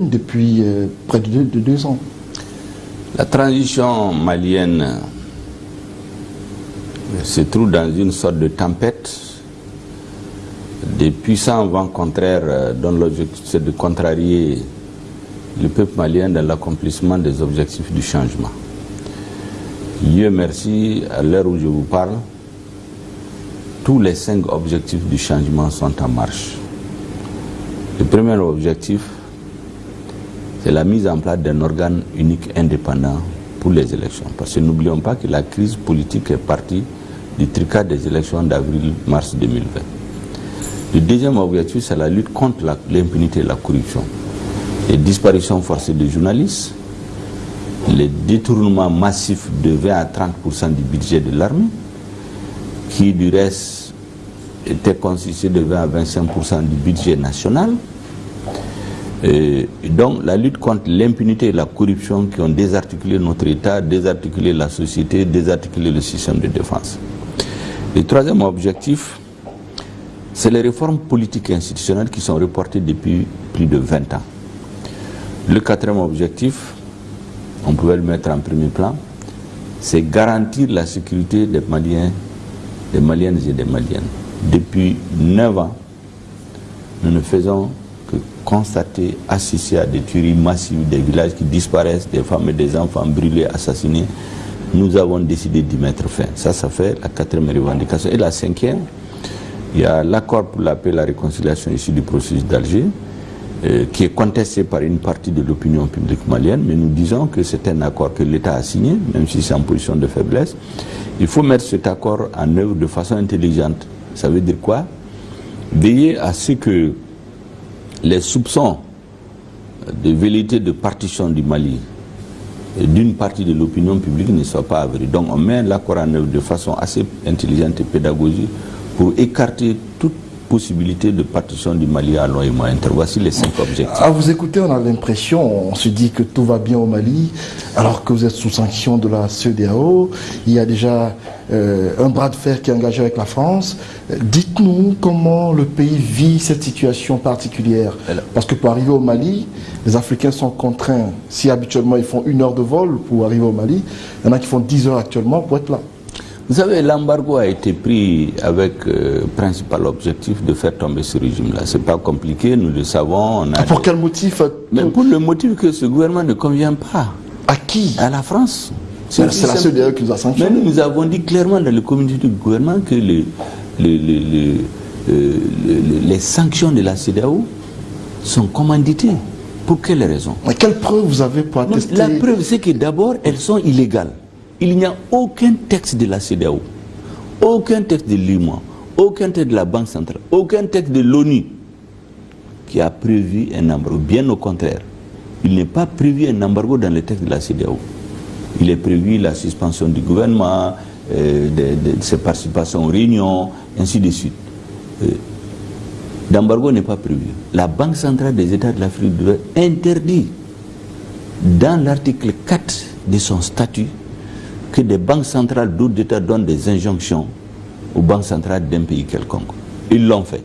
depuis euh, près de deux, de deux, ans. La transition malienne euh, se trouve dans une sorte de tempête. Des puissants vents contraires euh, dont l'objectif c'est de contrarier le peuple malien dans l'accomplissement des objectifs du changement. Dieu merci, à l'heure où je vous parle, tous les cinq objectifs du changement sont en marche. Le premier objectif, c'est la mise en place d'un organe unique indépendant pour les élections. Parce que n'oublions pas que la crise politique est partie du tricas des élections d'avril-mars 2020. Le deuxième objectif, c'est la lutte contre l'impunité et la corruption. Les disparitions forcées de journalistes, les détournements massifs de 20 à 30% du budget de l'armée, qui du reste était constitué de 20 à 25% du budget national, et donc la lutte contre l'impunité et la corruption qui ont désarticulé notre État, désarticulé la société, désarticulé le système de défense. Le troisième objectif, c'est les réformes politiques et institutionnelles qui sont reportées depuis plus de 20 ans. Le quatrième objectif, on pouvait le mettre en premier plan, c'est garantir la sécurité des Maliens, des Maliennes et des Maliennes. Depuis 9 ans, nous ne faisons constater, assister à des tueries massives, des villages qui disparaissent, des femmes et des enfants brûlés, assassinés, nous avons décidé d'y mettre fin. Ça, ça fait la quatrième revendication. Et la cinquième, il y a l'accord pour la paix et la réconciliation ici du processus d'Alger, euh, qui est contesté par une partie de l'opinion publique malienne, mais nous disons que c'est un accord que l'État a signé, même si c'est en position de faiblesse. Il faut mettre cet accord en œuvre de façon intelligente. Ça veut dire quoi? Veiller à ce que les soupçons de vérité de partition du Mali d'une partie de l'opinion publique ne soient pas avérés. Donc on met l'accord en œuvre de façon assez intelligente et pédagogique pour écarter toute possibilité de partition du Mali à long et moyen terme. Voici les cinq objectifs. À vous écouter, on a l'impression, on se dit que tout va bien au Mali, alors que vous êtes sous sanction de la CEDEAO. Il y a déjà euh, un bras de fer qui est engagé avec la France. Dites-nous comment le pays vit cette situation particulière. Parce que pour arriver au Mali, les Africains sont contraints, si habituellement ils font une heure de vol pour arriver au Mali, il y en a qui font 10 heures actuellement pour être là. Vous savez, l'embargo a été pris avec euh, principal objectif de faire tomber ce régime-là. C'est pas compliqué, nous le savons. Ah, pour quel motif Mais pour le motif que ce gouvernement ne convient pas. À qui À la France. C'est la seule qui nous a sanctionné. Mais nous avons dit clairement dans le communiqué du gouvernement que les, les, euh, les sanctions de la CEDEAO sont commanditées. Pour quelles raisons Mais quelle preuve vous avez pour attester La preuve, c'est que d'abord, elles sont illégales il n'y a aucun texte de la CEDEAO, aucun texte de l'IMA, aucun texte de la Banque centrale, aucun texte de l'ONU qui a prévu un embargo. Bien au contraire, il n'est pas prévu un embargo dans le texte de la CEDEAO. Il est prévu la suspension du gouvernement, euh, de, ses participations aux réunions, ainsi de suite. Euh, D'embargo n'est pas prévu. La Banque centrale des États de l'Afrique de l'Ouest interdit, dans l'article 4 de son statut, que des banques centrales d'autres États donnent des injonctions aux banques centrales d'un pays quelconque. Ils l'ont fait.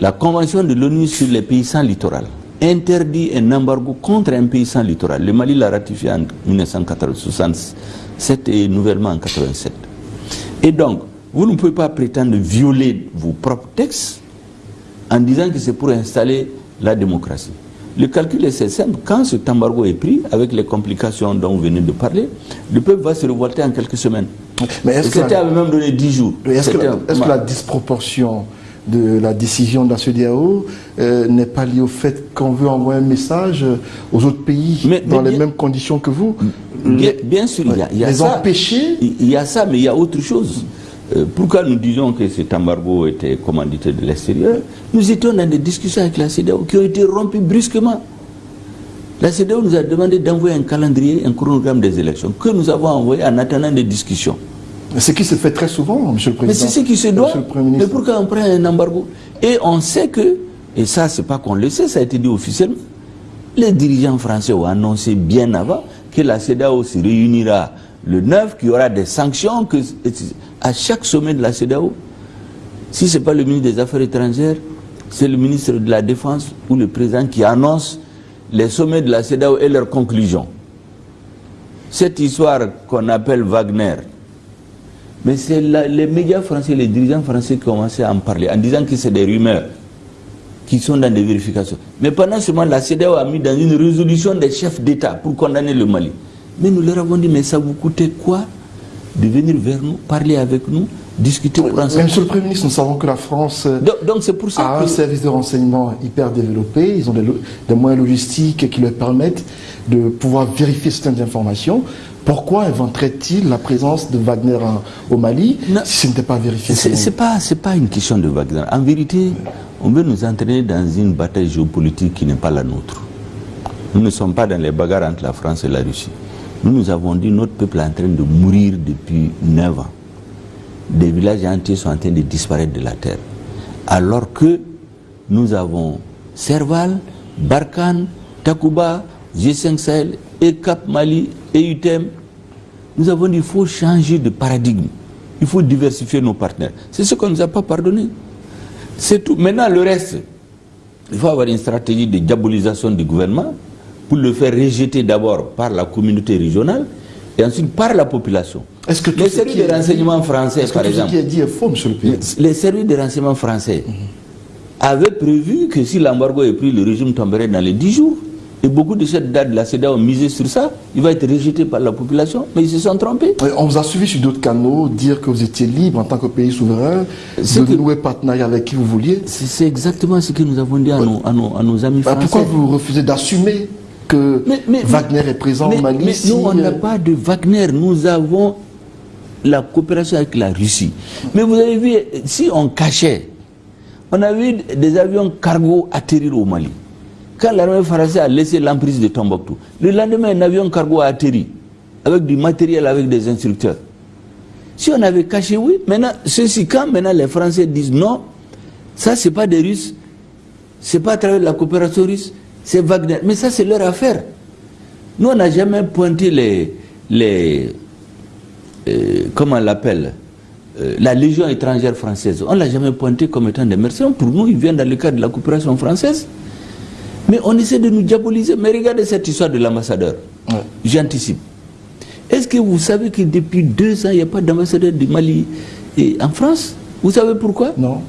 La Convention de l'ONU sur les pays sans littoral interdit un embargo contre un pays sans littoral. Le Mali l'a ratifié en 1967 et nouvellement en 1987. Et donc, vous ne pouvez pas prétendre violer vos propres textes en disant que c'est pour installer la démocratie. Le calcul est simple. Quand ce embargo est pris, avec les complications dont vous venez de parler, le peuple va se révolter en quelques semaines. Mais est-ce que c'était même donné 10 jours. Est-ce que, la disproportion de la décision de la CEDEAO euh, n'est pas liée au fait qu'on veut envoyer un message aux autres pays dans les mêmes conditions que vous Bien, sûr, il y a, y a les empêcher Il y a ça, mais il y a autre chose. Euh, pourquoi nous disons que cet embargo était commandité de l'extérieur Nous étions dans des discussions avec la CEDEAO qui ont été rompues brusquement. La CEDEAO nous a demandé d'envoyer un calendrier, un chronogramme des élections, que nous avons envoyé en attendant des discussions. Ce qui se fait très souvent, M. le Président. Mais c'est ce qui se doit. Mais pourquoi on prend un embargo Et on sait que, et ça c'est pas qu'on le sait, ça a été dit officiellement, les dirigeants français ont annoncé bien avant que la CEDEAO se réunira le 9, qu'il y aura des sanctions que, à chaque sommet de la CEDEAO. Si ce n'est pas le ministre des Affaires étrangères, c'est le ministre de la Défense ou le président qui annonce les sommets de la CEDAO et leurs conclusions. Cette histoire qu'on appelle Wagner, mais c'est les médias français, les dirigeants français qui commencé à en parler en disant que c'est des rumeurs qui sont dans des vérifications. Mais pendant ce moment, la CEDEAO a mis dans une résolution des chefs d'État pour condamner le Mali. Mais nous leur avons dit, mais ça vous coûtait quoi de venir vers nous, parler avec nous, discuter pour ensemble Monsieur le Premier ministre, nous savons que la France donc, c'est pour ça a un service de renseignement hyper développé, ils ont des, moyens logistiques qui leur permettent de pouvoir vérifier certaines informations. Pourquoi inventerait-il la présence de Wagner au Mali si ce n'était pas vérifié Ce n'est pas, pas une question de Wagner. En vérité, on veut nous entraîner dans une bataille géopolitique qui n'est pas la nôtre. Nous ne sommes pas dans les bagarres entre la France et la Russie. Nous nous avons dit notre peuple est en train de mourir depuis 9 ans. Des villages entiers sont en train de disparaître de la terre. Alors que nous avons Serval, Barkhane, Takuba, G5 Sahel et Cap Mali et. Nous avons dit qu'il faut changer de paradigme. Il faut diversifier nos partenaires. C'est ce qu'on ne nous a pas pardonné. C'est tout. Maintenant, le reste, il faut avoir une stratégie de diabolisation du gouvernement pour le faire rejeter d'abord par la communauté régionale et ensuite par la population. Est-ce que les services de renseignement français, par exemple, qui est dit est faux, monsieur le Président Les services de renseignement français avaient prévu que si l'embargo est pris, le régime tomberait dans les 10 jours. Et beaucoup de cette date de la CEDA ont misé sur ça. Il va être rejeté par la population, mais ils se sont trompés. On vous a suivi sur d'autres canaux, dire que vous étiez libre en tant que pays souverain, de nouer partenariat avec qui vous vouliez. C'est exactement ce que nous avons dit à, nos, à, nos, amis bah, français. Pourquoi vous refusez d'assumer que Wagner est présent au Mali Mais nous, on n'a pas de Wagner. Nous avons la coopération avec la Russie. Mais vous avez vu, si on cachait, on a vu des avions cargo atterrir au Mali. Quand l'armée française a laissé l'emprise de Tombouctou, le lendemain, un avion cargo a atterri avec du matériel, avec des instructeurs. Si on avait caché, oui. Maintenant, ceci, quand maintenant les Français disent non, ça, c'est pas des Russes, c'est pas à travers la coopération russe, c'est Wagner. Mais ça, c'est leur affaire. Nous, on n'a jamais pointé les. les euh, comment on l'appelle euh, La Légion étrangère française. On ne l'a jamais pointé comme étant des mercenaires. Pour nous, ils viennent dans le cadre de la coopération française. Mais on essaie de nous diaboliser. Mais regardez cette histoire de l'ambassadeur. J'anticipe. Est-ce que vous savez que depuis deux ans, il n'y a pas d'ambassadeur du Mali en France? Vous savez pourquoi? Non.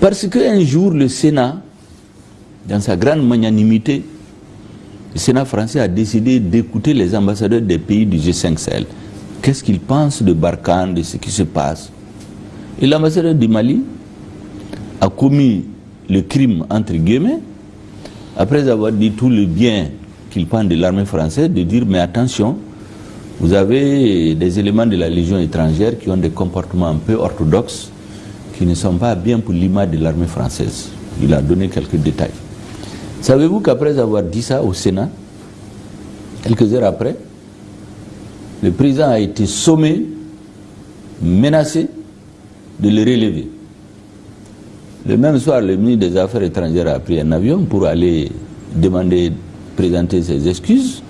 Parce qu'un jour, le Sénat, dans sa grande magnanimité, le Sénat français a décidé d'écouter les ambassadeurs des pays du G5 Sahel. Qu'est-ce qu'ils pensent de Barkhane, de ce qui se passe? Et l'ambassadeur du Mali a commis le crime, entre guillemets, après avoir dit tout le bien qu'il pense de l'armée française, de dire mais attention, vous avez des éléments de la Légion étrangère qui ont des comportements un peu orthodoxes, qui ne sont pas bien pour l'image de l'armée française. Il a donné quelques détails. Savez-vous qu'après avoir dit ça au Sénat, quelques heures après, le président a été sommé, menacé de le relever. Le même soir, le ministre des Affaires étrangères a pris un avion pour aller demander, présenter ses excuses.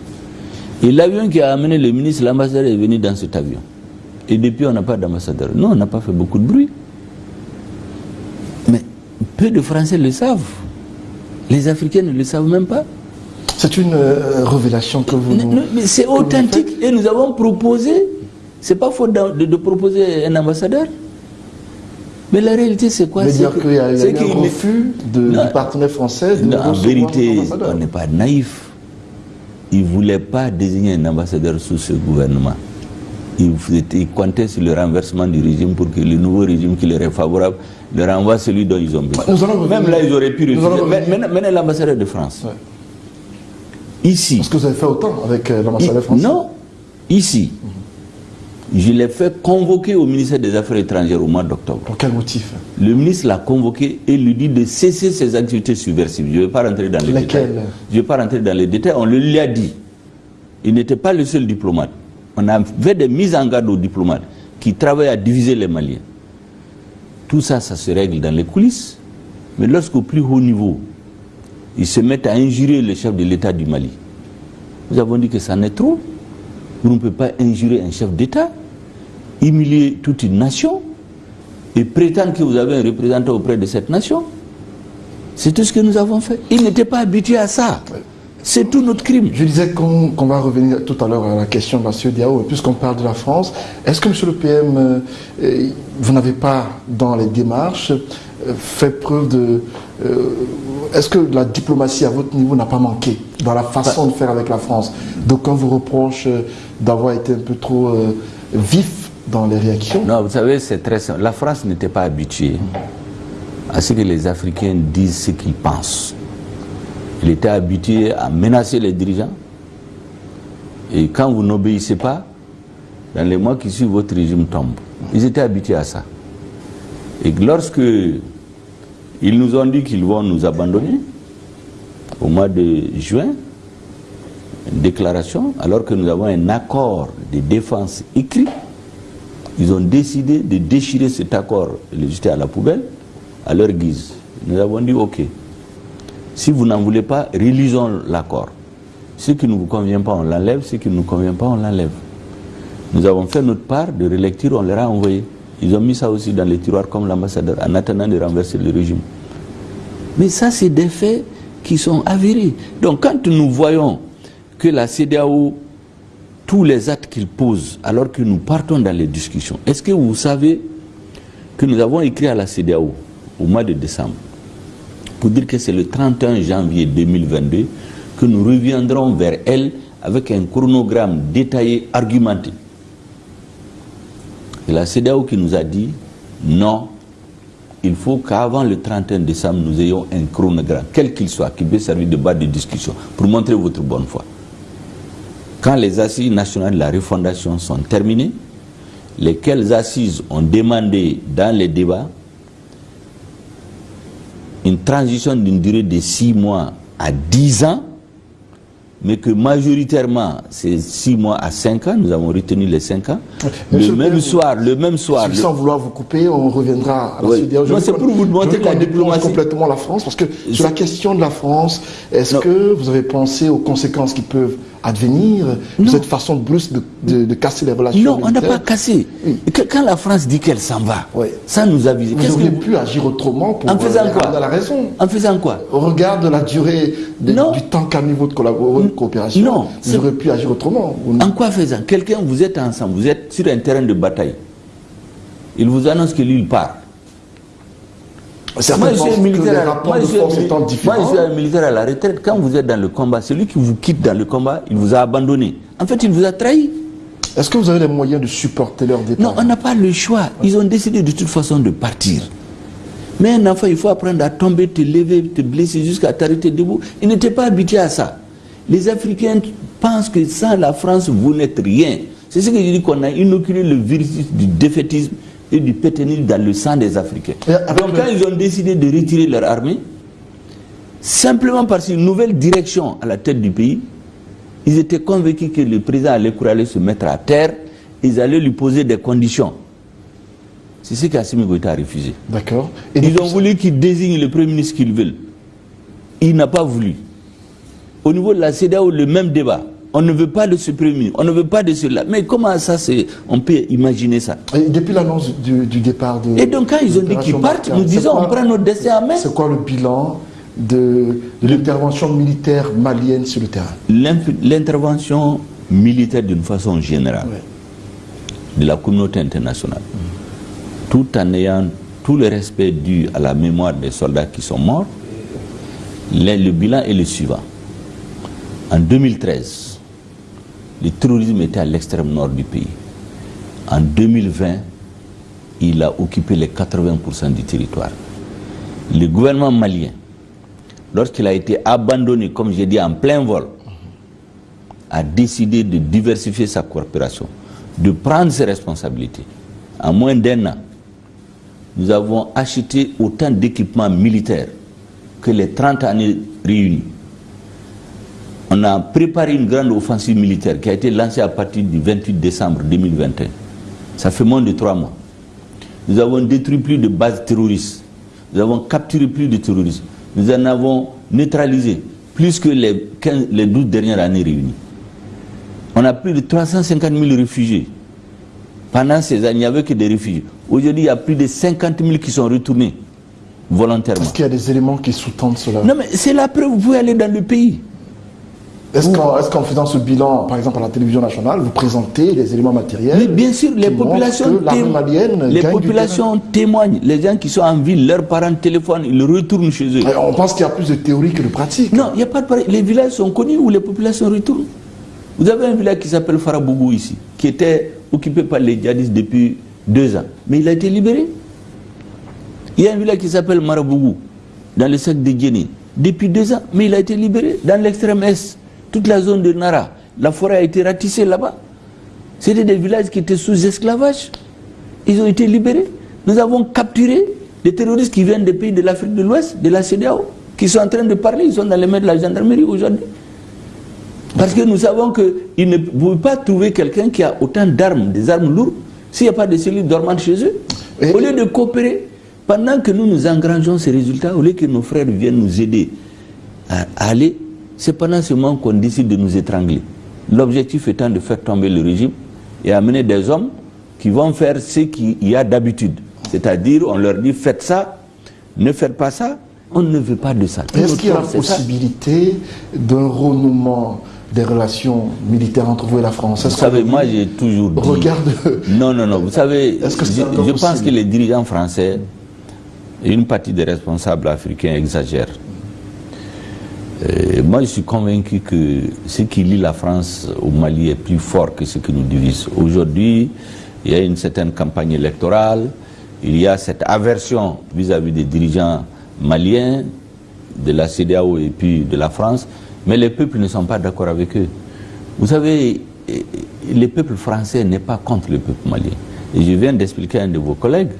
Et l'avion qui a amené le ministre, l'ambassadeur est venu dans cet avion. Et depuis, on n'a pas d'ambassadeur. Non, on n'a pas fait beaucoup de bruit. Mais peu de Français le savent. Les Africains ne le savent même pas. C'est une euh, révélation que vous. mais c'est authentique. Et nous avons proposé. C'est pas faute de proposer un ambassadeur. Mais la réalité, c'est quoi? C'est qu'il y a, un refus de, du partenaire français de En vérité, on n'est pas naïf. Il ne voulait pas désigner un ambassadeur sous ce gouvernement. Il, il, comptait sur le renversement du régime pour que le nouveau régime qui leur est favorable leur envoie celui dont ils ont besoin. Même là, ils auraient pu refuser. Maintenant, l'ambassadeur de France. Ici. Est-ce que vous avez fait autant avec euh, l'ambassadeur français Non. Ici. Je l'ai fait convoquer au ministère des Affaires étrangères au mois d'octobre. Pour quel motif? Le ministre l'a convoqué et lui dit de cesser ses activités subversives. Je ne vais pas rentrer dans les détails. Je ne vais pas rentrer dans les détails. On le lui a dit. Il n'était pas le seul diplomate. On a fait des mises en garde aux diplomates qui travaillent à diviser les Maliens. Tout ça, ça se règle dans les coulisses. Mais lorsqu'au plus haut niveau, ils se mettent à injurer le chef de l'État du Mali, nous avons dit que ça n'est trop. Vous ne pouvez pas injurer un chef d'État humilier toute une nation et prétendre que vous avez un représentant auprès de cette nation. C'est tout ce que nous avons fait. Ils n'étaient pas habitués à ça. C'est tout notre crime. Je disais qu'on va revenir tout à l'heure à la question de la CEDEAO, puisqu'on parle de la France. Est-ce que, Monsieur le PM, euh, euh, vous n'avez pas, dans les démarches, euh, fait preuve de... Est-ce que la diplomatie à votre niveau n'a pas manqué dans la façon de faire avec la France? Donc on vous reproche d'avoir été un peu trop vif dans les réactions Non, vous savez, c'est très simple. La France n'était pas habituée à ce que les Africains disent ce qu'ils pensent. Il était habitué à menacer les dirigeants. Et quand vous n'obéissez pas, dans les mois qui suivent, votre régime tombe. Ils étaient habitués à ça. Et lorsque ils nous ont dit qu'ils vont nous abandonner, au mois de juin, une déclaration, alors que nous avons un accord de défense écrit, ils ont décidé de déchirer cet accord et le jeter à la poubelle à leur guise. Nous avons dit OK. Si vous n'en voulez pas, réalisons l'accord. Ce qui ne vous convient pas, on l'enlève. Ce qui ne nous convient pas, on l'enlève. Nous avons fait notre part de relecture, on leur a envoyé. Ils ont mis ça aussi dans les tiroirs comme l'ambassadeur en attendant de renverser le régime. Mais ça, c'est des faits qui sont avérés. Donc quand nous voyons que la CDAO, tous les actes qu'il pose, alors que nous partons dans les discussions, est-ce que vous savez que nous avons écrit à la CDAO au mois de décembre? Pour dire que c'est le 31 janvier 2022 que nous reviendrons vers elle avec un chronogramme détaillé, argumenté. Et la CEDEAO qui nous a dit non, il faut qu'avant le 31 décembre, nous ayons un chronogramme, quel qu'il soit, qui peut servir de base de discussion, pour montrer votre bonne foi. Quand les assises nationales de la refondation sont terminées, lesquelles assises ont demandé dans les débats une transition d'une durée de 6 mois à 10 ans, mais que majoritairement c'est 6 mois à 5 ans, nous avons retenu les 5 ans. Le même, soir, le même soir, Sans vouloir vous couper, on reviendra à la oui. c'est pour vous montrer que la diplomatie... complètement la France, parce que sur la question de la France, est-ce que vous avez pensé aux conséquences qui peuvent advenir, cette façon de plus de, de, casser les relations Non, on n'a pas cassé. Quand la France dit qu'elle s'en va, ça nous a visé. Vous auriez que... pu agir autrement pour en faisant quoi la raison. En faisant quoi Au regard de la durée du temps qu'a mis votre, coopération, non, vous auriez pu agir autrement. En quoi faisant? Quelqu'un, vous êtes ensemble, vous êtes sur un terrain de bataille. Il vous annonce que lui, il part. Moi, je suis un militaire à, moi, je suis, moi, je suis un militaire à la retraite. Quand vous êtes dans le combat, celui qui vous quitte dans le combat, il vous a abandonné. En fait, il vous a trahi. Est-ce que vous avez les moyens de supporter leur départ? Non, on n'a pas le choix. Ils ont décidé de toute façon de partir. Mais un enfant, il faut apprendre à tomber, te lever, te blesser jusqu'à t'arrêter debout. Ils n'étaient pas habitués à ça. Les Africains pensent que sans la France, vous n'êtes rien. C'est ce que je dis qu'on a inoculé le virus du défaitisme et du péténisme dans le sang des Africains. Donc quand ils ont décidé de retirer leur armée, simplement parce qu'une nouvelle direction à la tête du pays, ils étaient convaincus que le président allait aller se mettre à terre, ils allaient lui poser des conditions. C'est ce qu'Assimi Goïta a refusé. D'accord. Ils ont voulu qu'il désigne le premier ministre qu'ils veulent. Il n'a pas voulu. Au niveau de la CEDEAO, le même débat. On ne veut pas de ce premier, on ne veut pas de cela. Mais comment ça, on peut imaginer ça? Et Depuis l'annonce du, départ de... Et donc quand ils ont dit qu'ils partent, nous disons on prend notre destin en main. C'est quoi le bilan de, l'intervention militaire malienne sur le terrain? L'intervention militaire d'une façon générale de la communauté internationale, tout en ayant tout le respect dû à la mémoire des soldats qui sont morts, le bilan est le suivant. En 2013, le terrorisme était à l'extrême nord du pays. En 2020, il a occupé les 80% du territoire. Le gouvernement malien, lorsqu'il a été abandonné, comme j'ai dit, en plein vol, a décidé de diversifier sa coopération, de prendre ses responsabilités. En moins d'un an, nous avons acheté autant d'équipements militaires que les 30 années réunies on a préparé une grande offensive militaire qui a été lancée à partir du 28 décembre 2021. Ça fait moins de trois mois. Nous avons détruit plus de bases terroristes. Nous avons capturé plus de terroristes. Nous en avons neutralisé plus que les, 15, les 12 dernières années réunies. On a plus de 350 000 réfugiés. Pendant ces années, il n'y avait que des réfugiés. Aujourd'hui, il y a plus de 50 000 qui sont retournés volontairement. Est-ce qu'il y a des éléments qui sous-tendent cela? Non, mais c'est la preuve, vous pouvez aller dans le pays. Est-ce qu'en faisant ce bilan, par exemple à la télévision nationale, vous présentez les éléments matériels Mais bien sûr, les populations, les populations témoignent. Les gens qui sont en ville, leurs parents téléphonent, ils retournent chez eux. on pense qu'il y a plus de théorie que de pratique. Non, il n'y a pas de. Les villages sont connus où les populations retournent. Vous avez un village qui s'appelle Farabougou ici, qui était occupé par les djihadistes depuis deux ans. Mais il a été libéré. Il y a un village qui s'appelle Marabougou, dans le sac de Guéni, depuis deux ans. Mais il a été libéré dans l'extrême est toute la zone de Nara, la forêt a été ratissée là-bas. C'était des villages qui étaient sous esclavage. Ils ont été libérés. Nous avons capturé des terroristes qui viennent des pays de l'Afrique de l'Ouest, de la CDAO, qui sont en train de parler. Ils sont dans les mains de la gendarmerie aujourd'hui. Parce que nous savons qu'ils ne pouvez pas trouver quelqu'un qui a autant d'armes, des armes lourdes, s'il n'y a pas de cellules dormantes chez eux. Au lieu de coopérer, pendant que nous nous engrangeons ces résultats, au lieu que nos frères viennent nous aider à aller c'est pendant ce moment qu'on décide de nous étrangler. L'objectif étant de faire tomber le régime et amener des hommes qui vont faire ce qu'il y a d'habitude. C'est-à-dire, on leur dit faites ça, ne faites pas ça, on ne veut pas de ça. Est-ce qu'il y a la possibilité d'un renouement des relations militaires entre vous et la France? Vous savez, moi j'ai toujours dit... Regarde... Non, non, non, vous savez, je, je pense que les dirigeants français une partie des responsables africains exagèrent. Euh, moi, je suis convaincu que ce qui lie la France au Mali est plus fort que ce qui nous divise. Aujourd'hui, il y a une certaine campagne électorale, il y a cette aversion vis-à-vis des dirigeants maliens, de la CDAO et puis de la France, mais les peuples ne sont pas d'accord avec eux. Vous savez, le peuple français n'est pas contre le peuple malien. Et je viens d'expliquer à un de vos collègues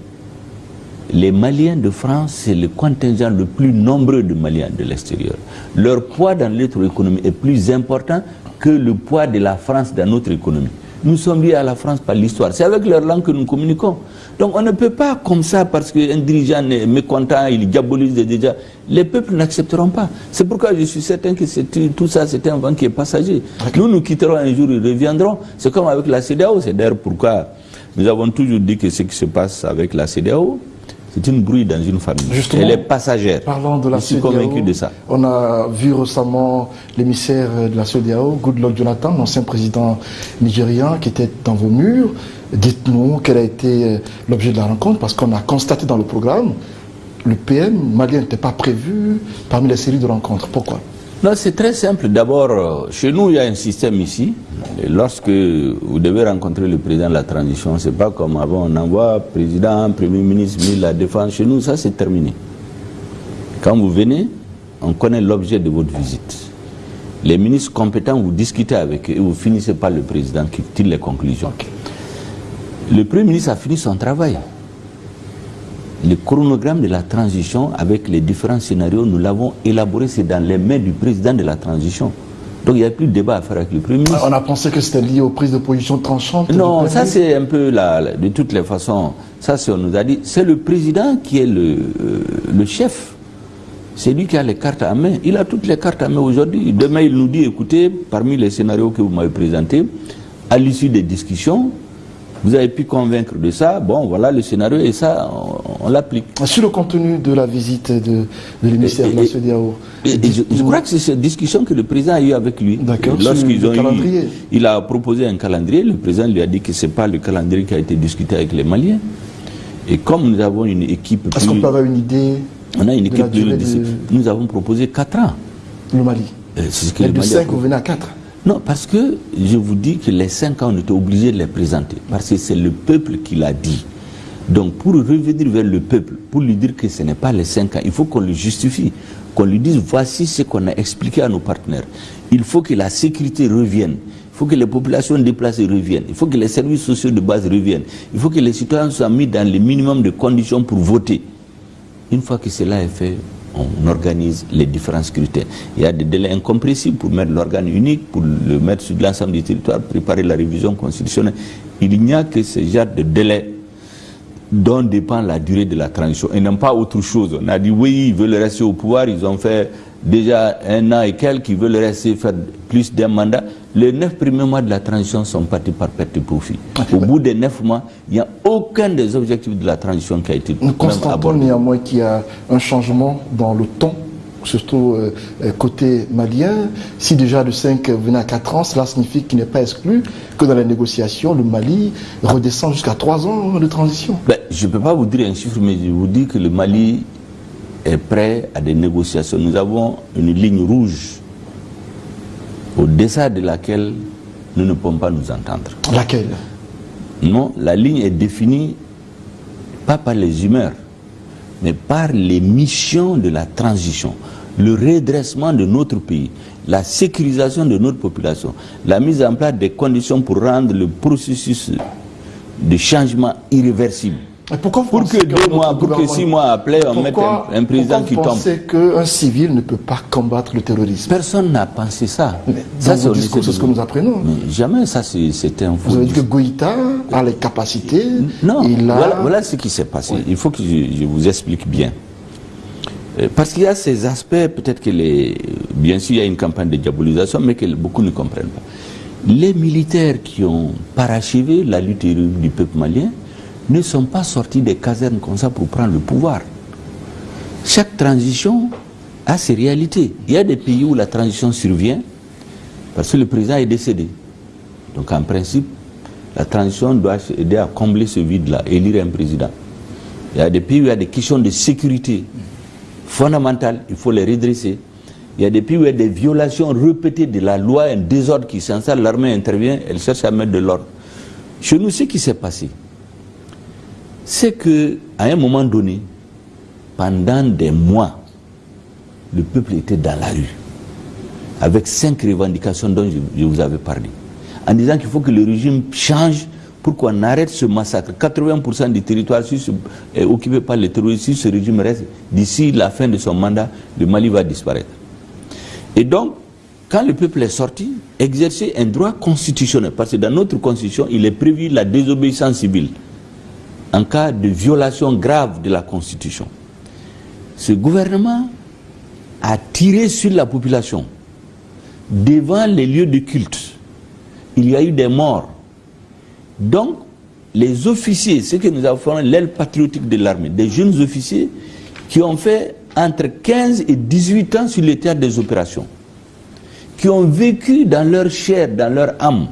les Maliens de France, c'est le contingent le plus nombreux de Maliens de l'extérieur. Leur poids dans notre économie est plus important que le poids de la France dans notre économie. Nous sommes liés à la France par l'histoire. C'est avec leur langue que nous communiquons. Donc on ne peut pas comme ça, parce qu'un dirigeant est mécontent, il diabolise déjà. Les peuples n'accepteront pas. C'est pourquoi je suis certain que tout ça, c'est un vent qui est passager. Nous, nous quitterons un jour, ils reviendront. C'est comme avec la CDAO. C'est d'ailleurs pourquoi nous avons toujours dit que ce qui se passe avec la CDAO, c'est une bruit dans une famille. Elle est passagère. Parlant de la Je suis convaincu de ça. On a vu récemment l'émissaire de la CEDEAO, Goodluck Jonathan, l'ancien président nigérian, qui était dans vos murs. Dites-nous quel a été euh, l'objet de la rencontre, parce qu'on a constaté dans le programme, le PM malien n'était pas prévu parmi les séries de rencontres. Pourquoi? Non, c'est très simple. D'abord, euh, chez nous, il y a un système ici. lorsque vous devez rencontrer le président de la transition, c'est pas comme avant, on envoie président, premier ministre, ministre de la défense. Chez nous, ça c'est terminé. Quand vous venez, on connaît l'objet de votre visite. Les ministres compétents, vous discutez avec eux et vous finissez par le président qui tire les conclusions. Le premier ministre a fini son travail le chronogramme de la transition avec les différents scénarios, nous l'avons élaboré, c'est dans les mains du président de la transition. Donc il n'y a plus de débat à faire avec le Premier ministre. On a pensé que c'était lié aux prises de position tranchantes Non, ça c'est un peu la, de toutes les façons, ça on nous a dit, c'est le président qui est le, euh, le chef. C'est lui qui a les cartes à main. Il a toutes les cartes à main aujourd'hui. Demain, il nous dit, écoutez, parmi les scénarios que vous m'avez présentés, à l'issue des discussions, vous avez pu convaincre de ça, bon voilà le scénario et ça on, l'applique. Sur le contenu de la visite de, l'émissaire de CEDEAO je, crois que c'est cette discussion que le président a eu avec lui. D'accord, Lorsqu'ils ont eu, il a proposé un calendrier, le président lui a dit que ce n'est pas le calendrier qui a été discuté avec les Maliens. Et comme nous avons une équipe Est-ce qu'on peut avoir une idée On a une équipe de... Nous avons proposé 4 ans. Le Mali C'est ce que le de 5, vous venez à 4 non, parce que je vous dis que les cinq ans, on était obligé de les présenter. Parce que c'est le peuple qui l'a dit. Donc, pour revenir vers le peuple, pour lui dire que ce n'est pas les cinq ans, il faut qu'on le justifie. Qu'on lui dise voici ce qu'on a expliqué à nos partenaires. Il faut que la sécurité revienne. Il faut que les populations déplacées reviennent. Il faut que les services sociaux de base reviennent. Il faut que les citoyens soient mis dans le minimum de conditions pour voter. Une fois que cela est fait, on organise les différents scrutins. Il y a des délais incompressibles pour mettre l'organe unique, pour le mettre sur l'ensemble du territoire, préparer la révision constitutionnelle. Il n'y a que ce genre de délai dont dépend la durée de la transition et non pas autre chose. On a dit oui, ils veulent rester au pouvoir, ils ont fait déjà un an et quelques qui veulent rester faire plus d'un mandat. Les neuf premiers mois de la transition sont partis par perte de profit. Au bout des neuf mois, il n'y a aucun des objectifs de la transition qui a été Nous constatons néanmoins qu'il y a un changement dans le ton surtout euh, côté malien. Si déjà le 5 venait à 4 ans, cela signifie qu'il n'est pas exclu que dans les négociations, le Mali redescend jusqu'à 3 ans de transition. Ben, je ne peux pas vous dire un chiffre, mais je vous dis que le Mali est prêt à des négociations. Nous avons une ligne rouge au-dessous de laquelle nous ne pouvons pas nous entendre. Laquelle? Non, la ligne est définie pas par les humeurs, mais par les missions de la transition, le redressement de notre pays, la sécurisation de notre population, la mise en place des conditions pour rendre le processus de changement irréversible. Pourquoi pour que deux mois, pour que six mois après, on mette un, président qui tombe? Pourquoi qu'un civil ne peut pas combattre le terrorisme? Personne n'a pensé ça. ça, c'est ce que nous apprenons. Mais jamais, ça, c'est un Vous avez dit que Goïta a les capacités. Non, voilà, ce qui s'est passé. Il faut que je, vous explique bien. Euh, parce qu'il y a ces aspects, peut-être que les. Bien sûr, il y a une campagne de diabolisation, mais que beaucoup ne comprennent pas. Les militaires qui ont parachevé la lutte du peuple malien, ne sont pas sortis des casernes comme ça pour prendre le pouvoir. Chaque transition a ses réalités. Il y a des pays où la transition survient parce que le président est décédé. Donc en principe, la transition doit aider à combler ce vide-là, élire un président. Il y a des pays où il y a des questions de sécurité fondamentales, il faut les redresser. Il y a des pays où il y a des violations répétées de la loi, un désordre qui s'installe, l'armée intervient, elle cherche à mettre de l'ordre. Chez nous, ce qui s'est passé, c'est que à un moment donné, pendant des mois, le peuple était dans la rue, avec cinq revendications dont je, vous avais parlé, en disant qu'il faut que le régime change pour qu'on arrête ce massacre? 80% du territoire est occupé par les terroristes. Si ce régime reste, d'ici la fin de son mandat, le Mali va disparaître. Et donc, quand le peuple est sorti, exercer un droit constitutionnel, parce que dans notre constitution, il est prévu la désobéissance civile en cas de violation grave de la Constitution. Ce gouvernement a tiré sur la population devant les lieux de culte. Il y a eu des morts. Donc, les officiers, ce que nous avons fait, l'aile patriotique de l'armée, des jeunes officiers qui ont fait entre 15 et 18 ans sur les théâtres des opérations, qui ont vécu dans leur chair, dans leur âme,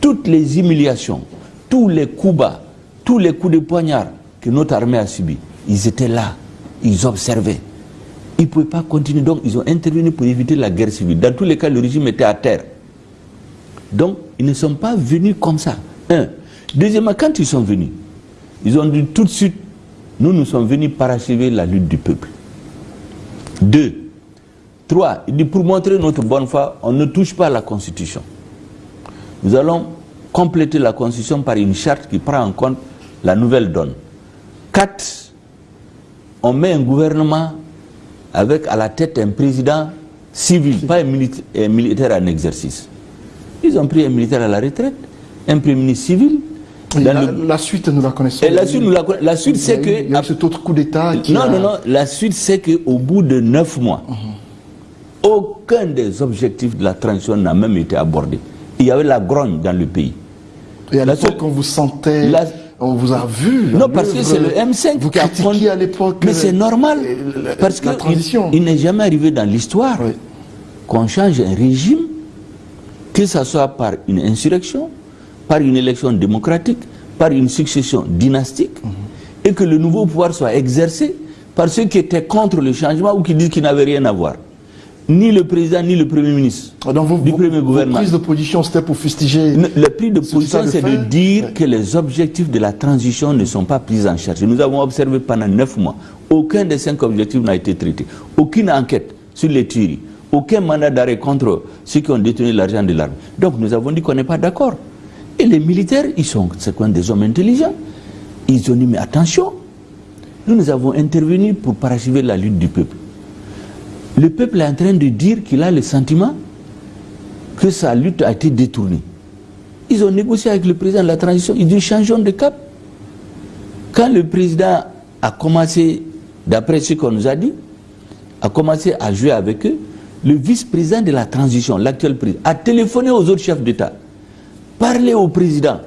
toutes les humiliations, tous les coups bas, tous les coups de poignard que notre armée a subis, ils étaient là, ils observaient. Ils ne pouvaient pas continuer, donc ils ont intervenu pour éviter la guerre civile. Dans tous les cas, le régime était à terre. Donc, ils ne sont pas venus comme ça. Un. Deuxièmement, quand ils sont venus, ils ont dit tout de suite, nous, nous sommes venus parachever la lutte du peuple. Deux. Trois, il dit pour montrer notre bonne foi, on ne touche pas à la Constitution. Nous allons compléter la Constitution par une charte qui prend en compte la nouvelle donne. Quatre, on met un gouvernement avec à la tête un président civil, pas un, militaire en exercice. Ils ont pris un militaire à la retraite, un premier ministre civil. la, suite, nous la connaissons. Et la suite, la, suite c'est que. Il y a cet autre coup d'État qui. Non, non, non. La suite, c'est qu'au bout de neuf mois, mhm. aucun des objectifs de la transition n'a même été abordé. Il y avait la grogne dans le pays. Et à l'époque, on vous sentait... On vous a vu. Non, parce que c'est le M5 vous qui a à l'époque. Mais c'est normal. parce que il, n'est jamais arrivé dans l'histoire qu'on change un régime, que ce soit par une insurrection, par une élection démocratique, par une succession dynastique, mhm. et que le nouveau pouvoir soit exercé par ceux qui étaient contre le changement ou qui disent qu'il n'avait rien à voir ni le président ni le premier ministre ah, du premier gouvernement. La prise de position, c'était pour fustiger. Le prise de position, c'est de dire que les objectifs de la transition ne sont pas pris en charge. Nous avons observé pendant neuf mois, aucun des cinq objectifs n'a été traité. Aucune enquête sur les tueries, aucun mandat d'arrêt contre ceux qui ont détenu l'argent de l'armée. Donc nous avons dit qu'on n'est pas d'accord. Et les militaires, ils sont des hommes intelligents. Ils ont dit, mais attention, nous, nous avons intervenu pour parachever la lutte du peuple le peuple est en train de dire qu'il a le sentiment que sa lutte a été détournée. Ils ont négocié avec le président de la transition, ils disent changeons de cap. Quand le président a commencé, d'après ce qu'on nous a dit, a commencé à jouer avec eux, le vice-président de la transition, l'actuel président, a téléphoné aux autres chefs d'État, parlé au président.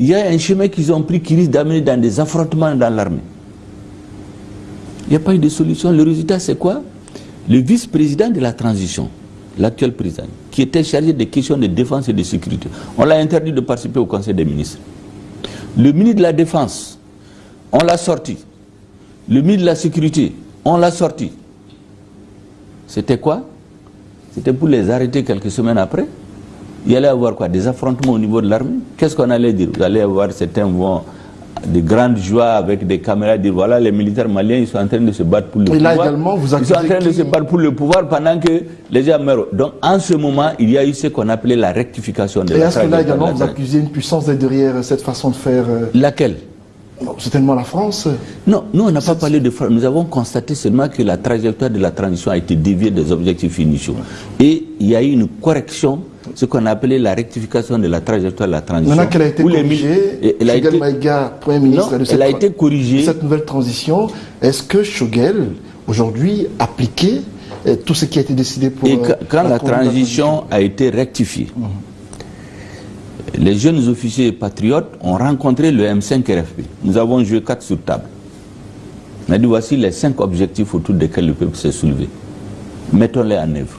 Il y a un chemin qu'ils ont pris qui risque d'amener dans des affrontements dans l'armée. Il n'y a pas eu de solution. Le résultat, c'est quoi? Le vice-président de la transition, l'actuel président, qui était chargé des questions de défense et de sécurité, on l'a interdit de participer au Conseil des ministres. Le ministre de la Défense, on l'a sorti. Le ministre de la Sécurité, on l'a sorti. C'était quoi? C'était pour les arrêter quelques semaines après. Il y allait avoir quoi Des affrontements au niveau de l'armée? Qu'est-ce qu'on allait dire? Vous allez avoir certains vont de grandes joies avec des caméras dire voilà les militaires maliens ils sont en train de se battre pour le Et là pouvoir. également, vous ils sont en train de se battre pour le pouvoir pendant que les gens meurent. Donc en ce moment, il y a eu ce qu'on appelait la rectification de Et la à ce là également, vous accusez une puissance derrière cette façon de faire. euh, Laquelle? Certainement la France. Non, nous on n'a pas parlé de France. Nous avons constaté seulement que la trajectoire de la transition a été déviée des objectifs initiaux. Et il y a eu une correction, ce qu'on a appelé la rectification de la trajectoire de la transition. Maintenant qu'elle a été les corrigée, Et elle a Shogel été- Maïga, Premier ministre Non, de cette, elle a été corrigée. de cette nouvelle transition, est-ce que Shogel, aujourd'hui, appliquait euh, tout ce qui a été décidé pour... Et euh, quand, quand la transition a été rectifiée, les jeunes officiers patriotes ont rencontré le M5 RFP. Nous avons joué quatre sur table. On a dit voici les cinq objectifs autour desquels le peuple s'est soulevé. Mettons-les en œuvre.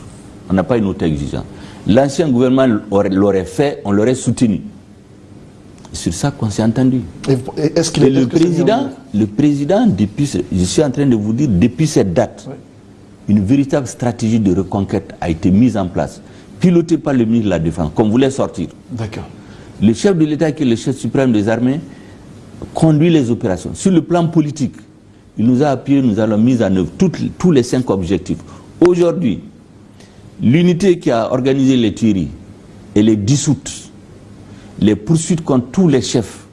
On n'a pas une autre exigence. L'ancien gouvernement l'aurait- fait, on l'aurait soutenu. C'est sur ça qu'on s'est entendu. Est-ce qu'il Et est le que président, le président, depuis, je suis en train de vous dire, depuis cette date, une véritable stratégie de reconquête a été mise en place, pilotée par le ministre de la Défense, qu'on voulait sortir. D'accord. Le chef de l'État, qui est le chef suprême des armées, conduit les opérations. Sur le plan politique, il nous a appuyé, nous allons mis en œuvre tous les cinq objectifs. Aujourd'hui, l'unité qui a organisé les tueries, elle est dissoute. Les poursuites contre tous les chefs,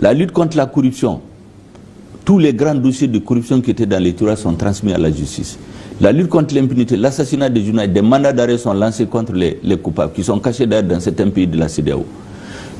la lutte contre la corruption, tous les grands dossiers de corruption qui étaient dans les tours sont transmis à la justice. La lutte contre l'impunité, l'assassinat des journalistes, des mandats d'arrêt sont lancés contre les, les coupables, qui sont cachés d'ailleurs dans certains pays de la CDAO.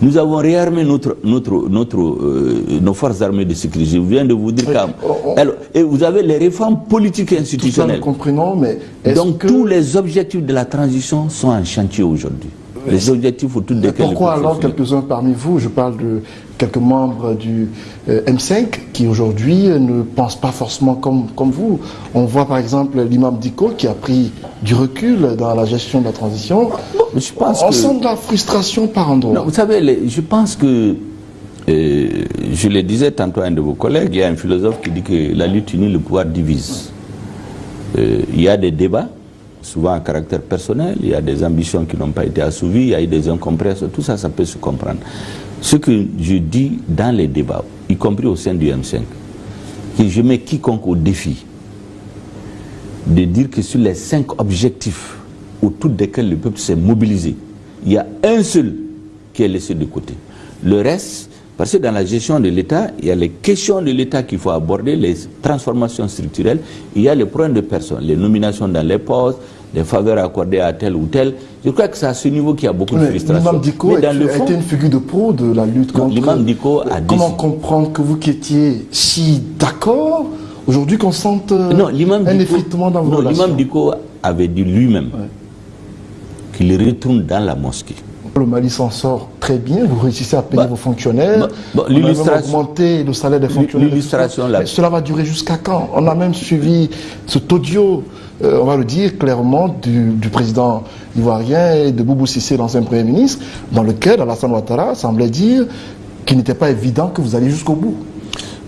Nous avons réarmé notre, notre, notre, euh, nos forces armées de sécurité. Je viens de vous dire on- on- Alors, et vous avez les réformes politiques et Tout ça, nous institutionnelles. comprenons, mais Donc que... tous les objectifs de la transition sont en chantier aujourd'hui. Les objectifs autour desquels... Pourquoi alors quelques-uns parmi vous, je parle de quelques membres du euh, M5 qui aujourd'hui euh, ne pensent pas forcément comme, comme vous On voit par exemple l'imam Diko qui a pris du recul dans la gestion de la transition. Je pense On que- sent de la frustration par endroits. Non, vous savez, les- je pense que, euh, je le disais tantôt à un de vos collègues, il y a un philosophe qui dit que la lutte unie, le pouvoir divise. Euh, il y a des débats, souvent à caractère personnel, il y a des ambitions qui n'ont pas été assouvies, il y a eu des incompréhensions, tout ça, ça peut se comprendre. Ce que je dis dans les débats, y compris au sein du M5, que je mets quiconque au défi de dire que sur les cinq objectifs autour desquels le peuple s'est mobilisé, il y a un seul qui est laissé de côté. Le reste, parce que dans la gestion de l'État, il y a les questions de l'État qu'il faut aborder, les transformations structurelles, il y a les problèmes de personnes, les nominations dans les postes, les faveurs accordées à tel ou tel. Je crois que c'est à ce niveau qu'il y a beaucoup de frustration. L'imam Diko Mais dans a, le a fond, été une figure de pro de la lutte contre... l'imam Diko a Comment décidé- comprendre que vous qui étiez si d'accord, aujourd'hui qu'on sente euh, non, un effritement dans vos non, l'imam Diko avait dit lui-même qu'il retourne dans la mosquée. Le Mali s'en sort très bien, vous réussissez à payer Bah, vos fonctionnaires, bah, bah, on a augmenté le salaire des fonctionnaires. l'illustration, cela va durer jusqu'à quand? On a même suivi cet audio, euh, on va le dire clairement, du, du président ivoirien et de Boubou Sissé, l'ancien Premier ministre, dans lequel Alassane Ouattara semblait dire qu'il n'était pas évident que vous alliez jusqu'au bout.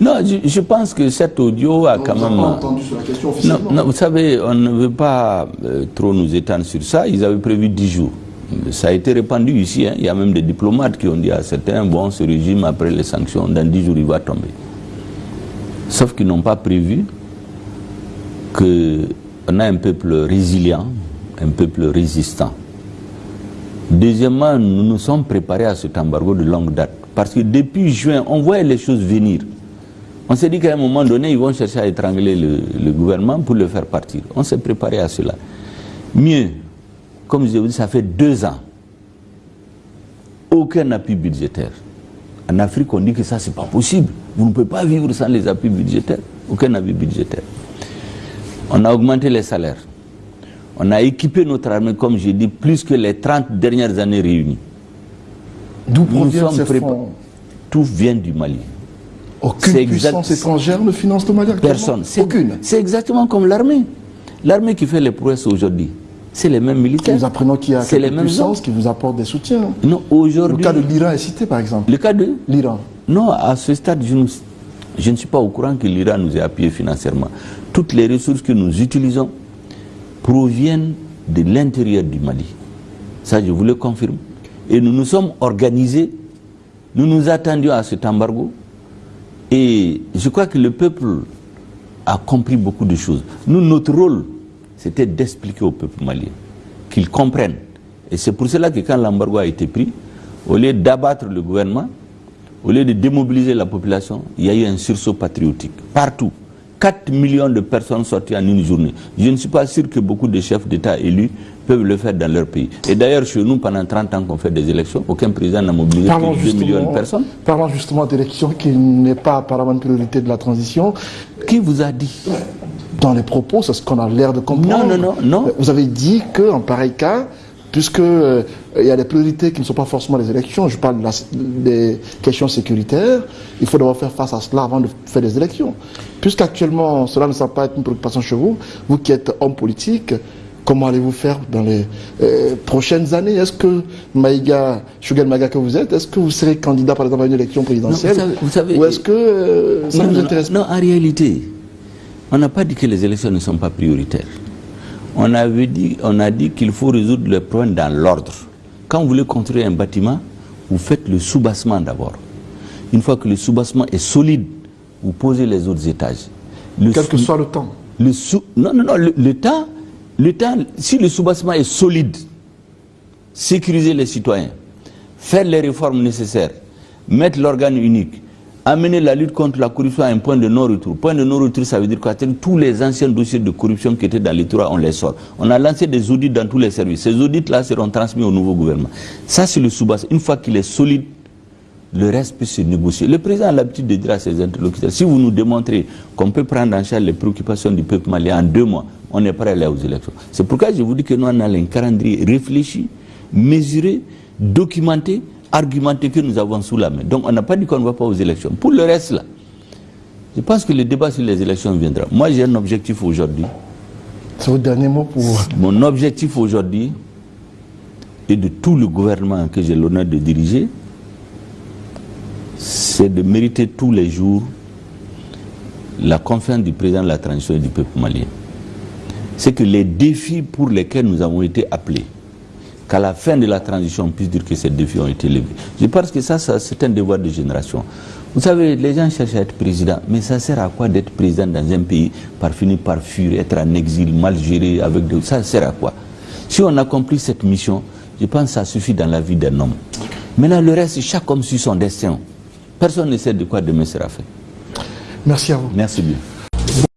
Non, je, je pense que cet audio a quand Vous même... pas entendu sur la question Non, officiellement. non, vous savez, on ne veut pas euh, trop nous étendre sur ça. Ils avaient prévu 10 jours. Ça a été répandu ici. hein. Il y a même des diplomates qui ont dit à certains, bon, ce régime, après les sanctions, dans 10 jours, il va tomber. Sauf qu'ils n'ont pas prévu qu'on a un peuple résilient, un peuple résistant. Deuxièmement, nous nous sommes préparés à cet embargo de longue date. Parce que depuis juin, on voyait les choses venir. On s'est dit qu'à un moment donné, ils vont chercher à étrangler le, le gouvernement pour le faire partir. On s'est préparé à cela. Mieux, comme je vous dis, ça fait deux ans. Aucun appui budgétaire. En Afrique, on dit que ça, c'est pas possible. Vous ne pouvez pas vivre sans les appuis budgétaires. Aucun appui budgétaire. On a augmenté les salaires. On a équipé notre armée, comme j'ai dit, plus que les 30 dernières années réunies. D'où provient ces fonds Tout vient du Mali. Aucune puissance étrangère ne finance le Mali Personne. Aucune. C'est exactement comme l'armée. L'armée qui fait les prouesses aujourd'hui, c'est les mêmes militaires. Nous apprenons qu'il y a les mêmes puissances qui vous apportent des soutiens. Non, aujourd'hui. Le cas de l'Iran est cité, par exemple. Le cas de l'Iran. Non, à ce stade, je ne, je ne suis pas au courant que l'Iran nous ait appuyé financièrement. Toutes les ressources que nous utilisons proviennent de l'intérieur du Mali. Ça, je vous le confirme. Et nous nous sommes organisés, nous nous attendions à cet embargo. Et je crois que le peuple a compris beaucoup de choses. Nous, notre rôle, c'était d'expliquer au peuple malien qu'ils comprennent. Et c'est pour cela que quand l'embargo a été pris, au lieu d'abattre le gouvernement, au lieu de démobiliser la population, il y a eu un sursaut patriotique. Partout. 4 millions de personnes sorties en une journée. Je ne suis pas sûr que beaucoup de chefs d'État élus peuvent le faire dans leur pays. Et d'ailleurs, chez nous, pendant 30 ans qu'on fait des élections, aucun président n'a mobilisé plus de 2 millions de personnes. Parlons justement d'élections qui n'est pas apparemment une priorité de la transition. Qui vous a dit Dans les propos, c'est ce qu'on a l'air de comprendre. Non, non, non, non. Vous avez dit qu'en pareil cas, puisque euh, il y a des priorités qui ne sont pas forcément les élections, je parle des questions sécuritaires, il faut d'abord faire face à cela avant de faire des élections. Puisqu'actuellement, cela ne semble pas être une préoccupation chez vous, vous qui êtes homme politique, comment allez-vous faire dans les euh, prochaines années? Est-ce que Maïga, Shugan Maïga que vous êtes, est-ce que vous serez candidat par exemple à une élection présidentielle? Vous savez, Ou est-ce que euh, ça non, vous intéresse non, en réalité, on n'a pas dit que les élections ne sont pas prioritaires. On, avait dit, on a dit qu'il faut résoudre le problème dans l'ordre. Quand vous voulez construire un bâtiment, vous faites le soubassement d'abord. Une fois que le soubassement est solide, vous posez les autres étages. Le Quel que soit le temps. Le sous, non, non, non, le, temps, le temps, si le soubassement est solide, sécuriser les citoyens, faire les réformes nécessaires, mettre l'organe unique, amener la lutte contre la corruption à un point de non-retour. Point de non-retour, ça veut dire quoi? Tous les anciens dossiers de corruption qui étaient dans les on les sort. On a lancé des audits dans tous les services. Ces audits-là seront transmis au nouveau gouvernement. Ça, c'est le sous-basse. Une fois qu'il est solide, le reste peut se négocier. Le président a l'habitude de dire à ses interlocuteurs, si vous nous démontrez qu'on peut prendre en charge les préoccupations du peuple malien en deux mois, on est prêt à aller aux élections. C'est pourquoi je vous dis que nous, on a un calendrier réfléchi, mesuré, documenté, argumenté que nous avons sous la main. Donc on n'a pas dit qu'on ne va pas aux élections. Pour le reste, là, je pense que le débat sur les élections viendra. Moi, j'ai un objectif aujourd'hui. C'est votre dernier mot pour... Mon objectif aujourd'hui, et de tout le gouvernement que j'ai l'honneur de diriger, c'est de mériter tous les jours la confiance du président de la transition et du peuple malien. C'est que les défis pour lesquels nous avons été appelés, qu'à la fin de la transition, on puisse dire que ces défis ont été levés. Je pense que ça, c'est un devoir de génération. Vous savez, les gens cherchent à être président, mais ça sert à quoi d'être président dans un pays par finir par fuir, être en exil, mal géré, avec de... ça sert à quoi? Si on accomplit cette mission, je pense que ça suffit dans la vie d'un homme. Maintenant, le reste, chaque homme suit son destin. Personne ne sait de quoi demain sera fait. Merci à vous. Merci bien.